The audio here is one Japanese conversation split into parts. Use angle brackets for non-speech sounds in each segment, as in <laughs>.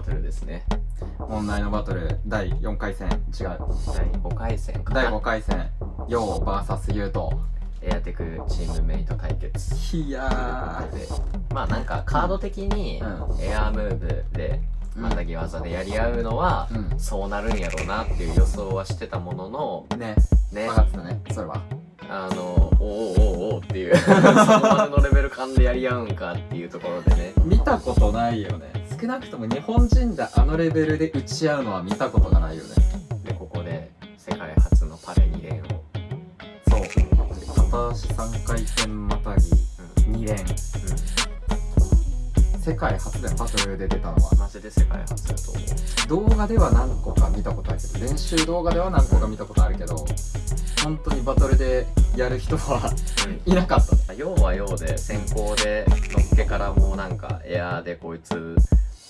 バトルですね。問題のバトル第4回戦。違う。第5回戦か。な第5回戦。ヨウ VS ユウト。エアテクチームメイト対決。いやということで。まあなんかカード的にうエアームーブでうん。またぎ技でやり合うのはうん。そうなるんやろうなっていう予想はしてたもののーね。ね。分かってたね。それは。あのおーおーおっていう。そこまでのレベル感でやり合うんかっていうところでね。見たことないよね。少なくとも日本人であのレベルで打ち合うのは見たことがないよね。でここで世界初のパレ2連を。そう。片足3回転またぎ2連。世界初でバトルで出たのは。マジで世界初だと思う。動画では何個か見たことあるけど練習動画では何個か見たことあるけど本当にバトルでやる人はいなかった。ね要は要で先行でのっけからもうなんかエアーでこいつ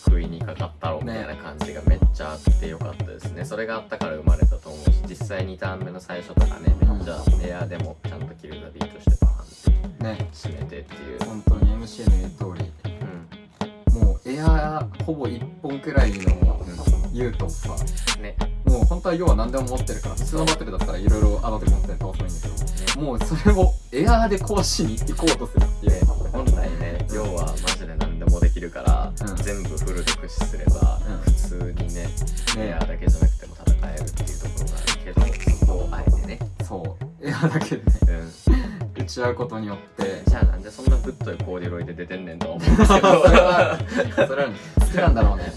不意にかかったろみたいな感じがめっちゃあってよかったですね。それがあったから生まれたと思うし実際2ターン目の最初とかねめっちゃエアーでもちゃんとキルザビートしてバーンってね締めてっていう。本当に MC の言う通り。うん。もうエアーほぼ1本くらいの言うとさねもう本当は要は何でも持ってるから普通のバトルだったらいろいろあの時持って倒せばいいんだけどもうそれをエアーで壊しに行こうとするっていう本来ね要はマジで何でもでききるから、うん。全部フルで駆使すれば、うん普通にねエねアだけじゃなくても戦えるっていうところがあるけどそこをあえてね、そうエアだけでねう。ん、打ち合うことによってじゃあなんでそんなぶっといコーディロイで出てんねんとは思うんですけど。それはそれは好きなんだろうね。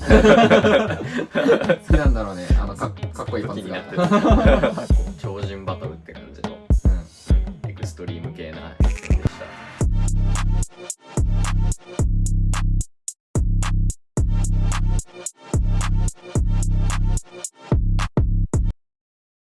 好きなんだろうね <laughs> かっこいいパンツが